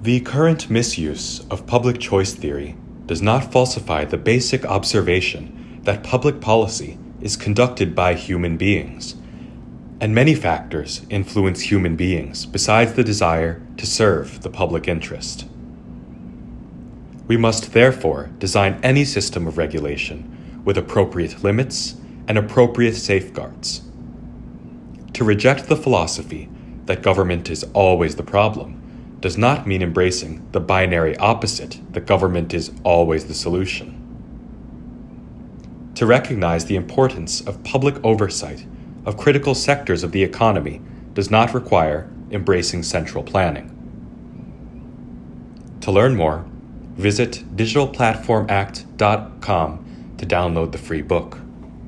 The current misuse of public choice theory does not falsify the basic observation that public policy is conducted by human beings, and many factors influence human beings besides the desire to serve the public interest. We must therefore design any system of regulation with appropriate limits and appropriate safeguards. To reject the philosophy that government is always the problem does not mean embracing the binary opposite that government is always the solution. To recognize the importance of public oversight of critical sectors of the economy does not require embracing central planning. To learn more, visit digitalplatformact.com to download the free book.